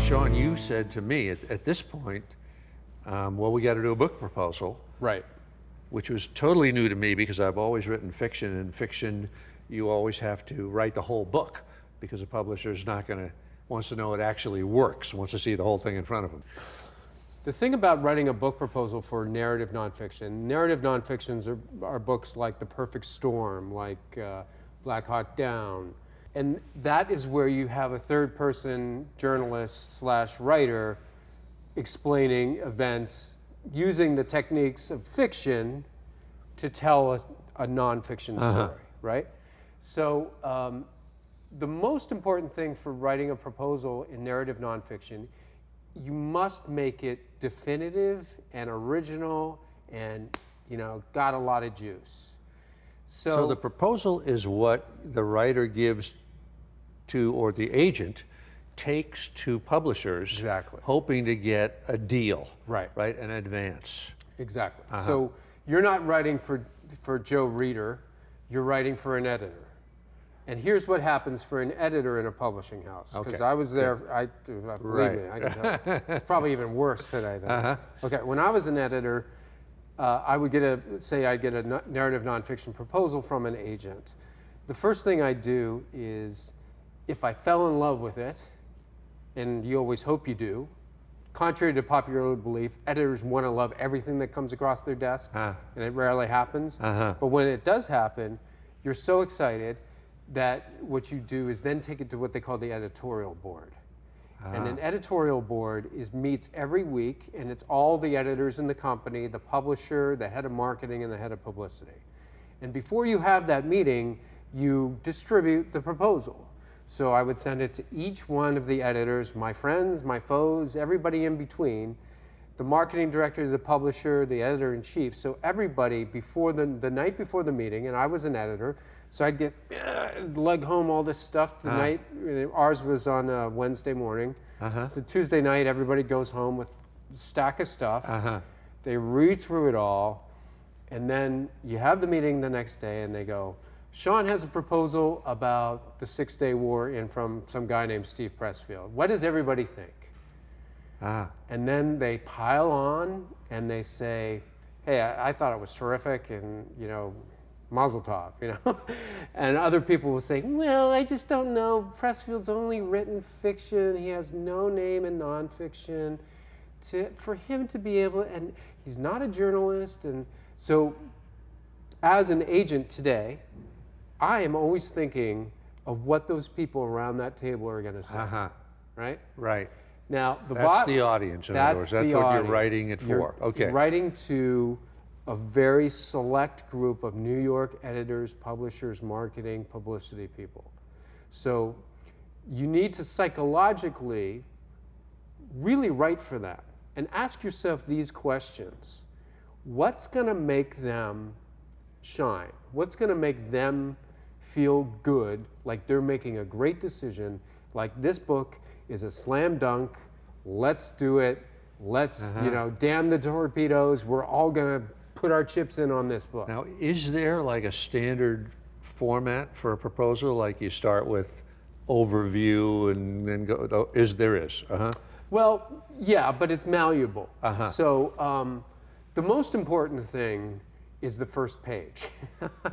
Sean, you said to me at, at this point, um, well, we got to do a book proposal, Right. which was totally new to me because I've always written fiction, and fiction, you always have to write the whole book because a publisher's not going to wants to know it actually works, wants to see the whole thing in front of them. The thing about writing a book proposal for narrative nonfiction, narrative nonfictions are, are books like The Perfect Storm, like uh, Black Hawk Down. And that is where you have a third person journalist slash writer explaining events using the techniques of fiction to tell a, a nonfiction story, right? So um, the most important thing for writing a proposal in narrative nonfiction, you must make it definitive and original and you know got a lot of juice. So, So the proposal is what the writer gives to, or the agent takes to publishers. Exactly. Hoping to get a deal. Right. Right, an advance. exactly. Uh-huh. So you're not writing for for Joe Reader, you're writing for an editor. And here's what happens for an editor in a publishing house. Because Okay, I was there, I, believe Right. me, I can tell you. It's probably even worse today. Than uh-huh. Okay, when I was an editor, uh, I would get a, say I'd get a narrative nonfiction proposal from an agent. The first thing I do is, if I fell in love with it, and you always hope you do, contrary to popular belief, editors want to love everything that comes across their desk, Ah. and it rarely happens. Uh-huh. But when it does happen, you're so excited that what you do is then take it to what they call the editorial board. And an uh-huh. editorial board is meets every week, and it's all the editors in the company, the publisher, the head of marketing, and the head of publicity. And before you have that meeting, you distribute the proposal. So I would send it to each one of the editors, my friends, my foes, everybody in between, the marketing director, the publisher, the editor in chief. So everybody before the, the night before the meeting, and I was an editor, so I'd get uh, lug home all this stuff the night. Ours was on uh, Wednesday morning. So Tuesday night, everybody goes home with a stack of stuff. Uh-huh. They read through it all, and then you have the meeting the next day, and they go, Sean has a proposal about the Six Day War in from some guy named Steve Pressfield. What does everybody think? Ah, And then they pile on and they say, hey, I, I thought it was terrific, and you know, Mazel Tov, you know. and other people will say, well, I just don't know. Pressfield's only written fiction. He has no name in nonfiction. To, for him to be able, and he's not a journalist, and so as an agent today, I am always thinking of what those people around that table are going to say, uh-huh, right? right. Now, the That's the audience, in other words. That's what you're writing it You're- for. Okay. Writing to a very select group of New York editors, publishers, marketing, publicity people. So you need to psychologically really write for that and ask yourself these questions. What's going to make them shine? What's going to make them feel good, like they're making a great decision, like this book is a slam dunk, let's do it, let's, you know, damn the torpedoes, we're all going to put our chips in on this book. Now, is there like a standard format for a proposal? Like you start with overview and then go, oh, is there is, uh-huh. Well, yeah, but it's malleable. Uh-huh. So um, the most important thing is the first page,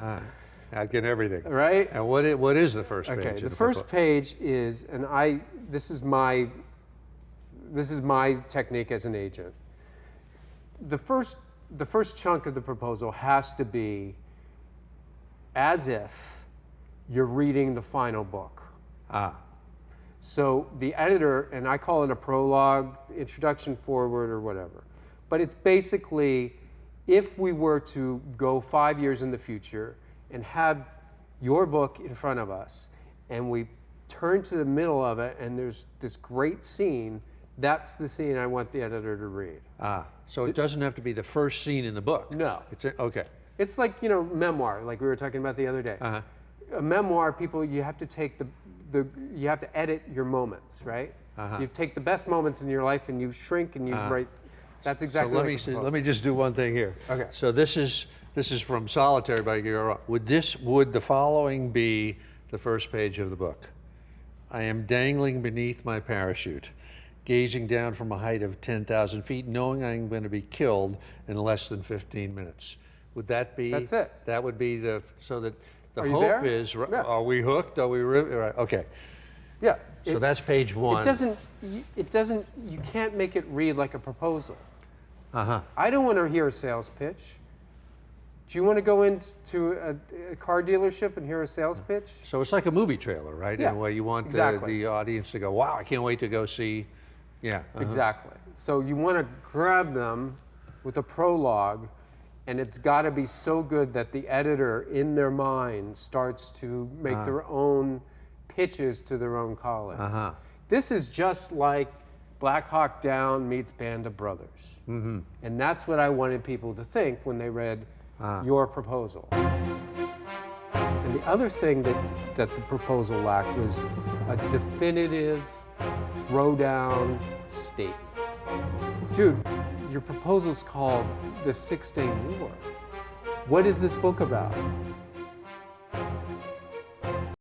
I get everything. right? And what is, what is the first page? Okay, the propo- first page is, and I, this is my, this is my technique as an agent. The first, the first chunk of the proposal has to be as if you're reading the final book. Ah, So the editor, and I call it a prologue, introduction forward, or whatever. But it's basically if we were to go five years in the future and have your book in front of us, and we turn to the middle of it, and there's this great scene, that's the scene I want the editor to read. ah. So it doesn't have to be the first scene in the book? No. It's, a- okay. It's like, you know, memoir, like we were talking about the other day. Uh-huh. A memoir, people, you have to take the, the you have to edit your moments, right? Uh-huh. You take the best moments in your life and you shrink and you write. That's exactly. So let me, a see- proposal. let me just do one thing here. Okay. So this is, this is from Solitary by Guerrero. Would this, would the following be the first page of the book? I am dangling beneath my parachute. gazing down from a height of 10,000 feet, knowing I'm going to be killed in less than 15 minutes. Would that be? That's it. That would be the, so that the Are hope there? is, Yeah. are we hooked? Are we, right, okay. Yeah. So it- that's page one. It doesn't, it doesn't, you can't make it read like a proposal. Uh-huh. I don't want to hear a sales pitch. Do you want to go into a, a car dealership and hear a sales pitch? So it's like a movie trailer, right? Yeah, In a way, you want the, exactly. the audience to go, wow, I can't wait to go see, yeah. uh-huh. Exactly. So you want to grab them with a prologue, and it's got to be so good that the editor, in their mind, starts to make their own pitches to their own colleagues. Uh-huh. This is just like Black Hawk Down meets Band of Brothers. Mm-hmm. And that's what I wanted people to think when they read Ah. your proposal. And the other thing that, that the proposal lacked was a definitive throwdown statement. Dude, your proposal's called The Six Day War. What is this book about?